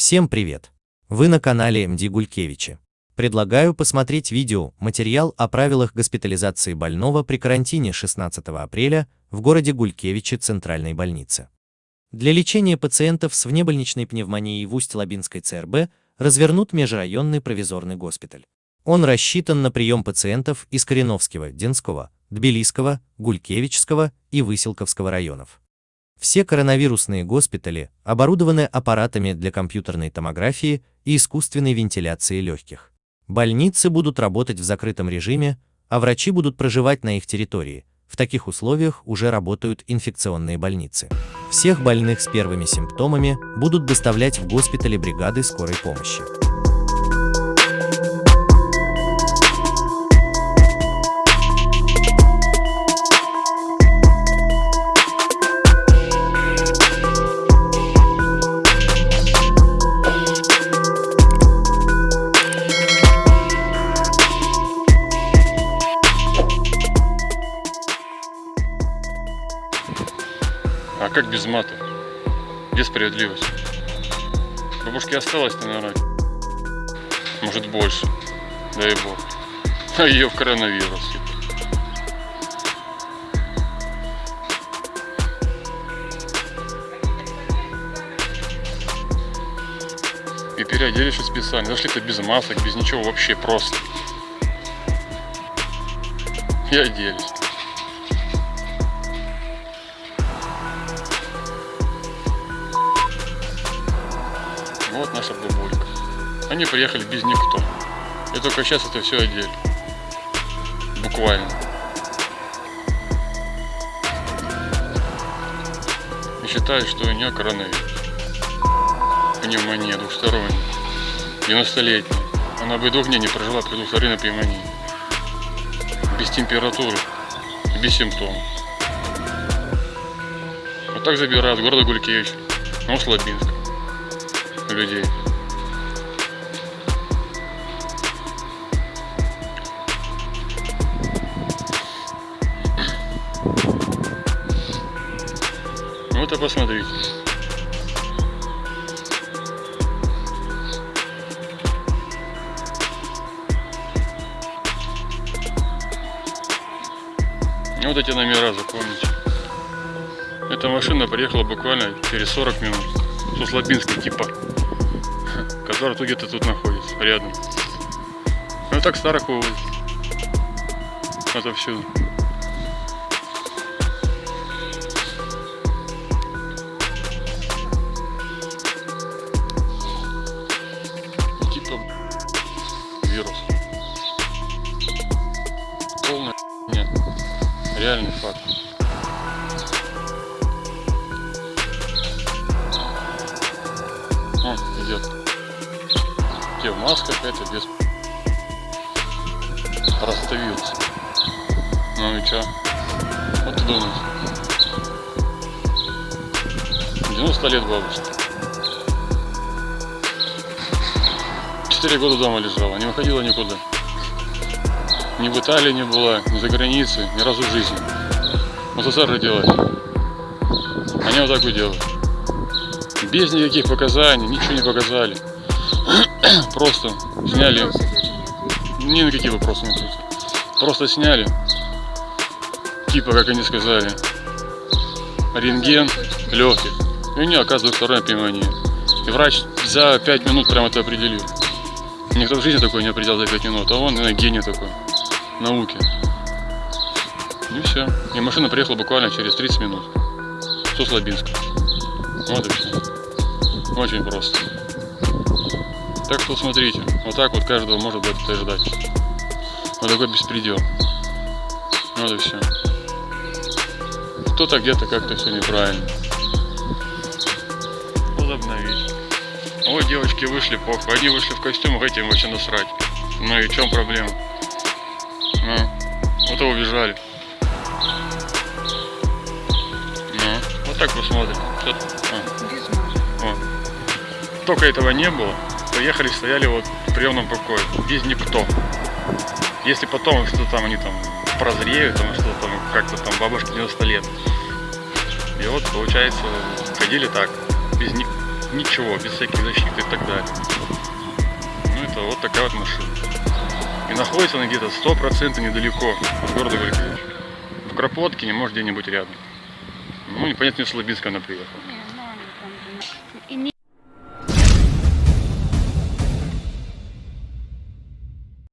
Всем привет! Вы на канале МД Гулькевичи. Предлагаю посмотреть видео, материал о правилах госпитализации больного при карантине 16 апреля в городе Гулькевичи Центральной больницы. Для лечения пациентов с внебольничной пневмонией в Усть-Лабинской ЦРБ развернут межрайонный провизорный госпиталь. Он рассчитан на прием пациентов из Кореновского, Денского, Тбилисского, Гулькевичского и Выселковского районов. Все коронавирусные госпитали оборудованы аппаратами для компьютерной томографии и искусственной вентиляции легких. Больницы будут работать в закрытом режиме, а врачи будут проживать на их территории. В таких условиях уже работают инфекционные больницы. Всех больных с первыми симптомами будут доставлять в госпитали бригады скорой помощи. А как без мата? Где справедливость? Бабушке осталось, наверное, может больше, дай бог. А ее в коронавирус. И переоделись специально. Зашли-то без масок, без ничего, вообще просто. И оделись. Вот наша бабулька. Они приехали без никто. И только сейчас это все одели. Буквально. И считают, что у нее коронавирус. Пневмония двухсторонняя. 90-летняя. Она бы и двух дней не прожила при двухсторонней пневмонии. Без температуры. Без симптомов. Вот так забирают города Гулькевич. Ну, Слабинск людей. Вот и посмотрите. Вот эти номера запомните. Эта машина приехала буквально через 40 минут. С Услабинска типа который тут где-то тут находится, рядом. Ну так старых увозят. Отовсюду. Типа вирус. Полная нет. Реальный факт. Он идет те в масках, эти без простовился. Ну и чё? Вот ты думаешь? 90 лет бабушке. Четыре года дома лежала, не выходила никуда. Ни в Италии не была, ни за границей, ни разу в жизни. В СССР родилась. Они вот так и делают. Без никаких показаний, ничего не показали. Просто сняли. Ни на какие вопросы не. Просто сняли. Типа, как они сказали, рентген легких. И у нее оказывается вторая пневмония. И врач за 5 минут прям это определил. Никто в жизни такой не определял за 5 минут, а он наверное, гений такой науки. И все. И машина приехала буквально через 30 минут. С Услабинска. Вот и все. Очень просто. Так что смотрите, вот так вот каждого может это ждать. Вот такой беспредел. Вот и все. Кто-то где-то как-то все неправильно. Возобновить. Ой, девочки вышли, похуй. Они вышли в костюмах, этим вообще насрать. Ну и в чем проблема? Ну, вот и убежали. Ну, вот так посмотрим. А. Только этого не было приехали, стояли вот в приемном покое, без никто. Если потом что там они там прозреют, там что там как-то там бабушке 90 лет. И вот получается ходили так, без, ни... ничего, без всяких защит и так далее. Ну это вот такая вот машина. И находится она где-то стопроцентно недалеко от города Гулькевич. В Кропоткине, может где-нибудь рядом. Ну, непонятно, из Слобинска она приехала.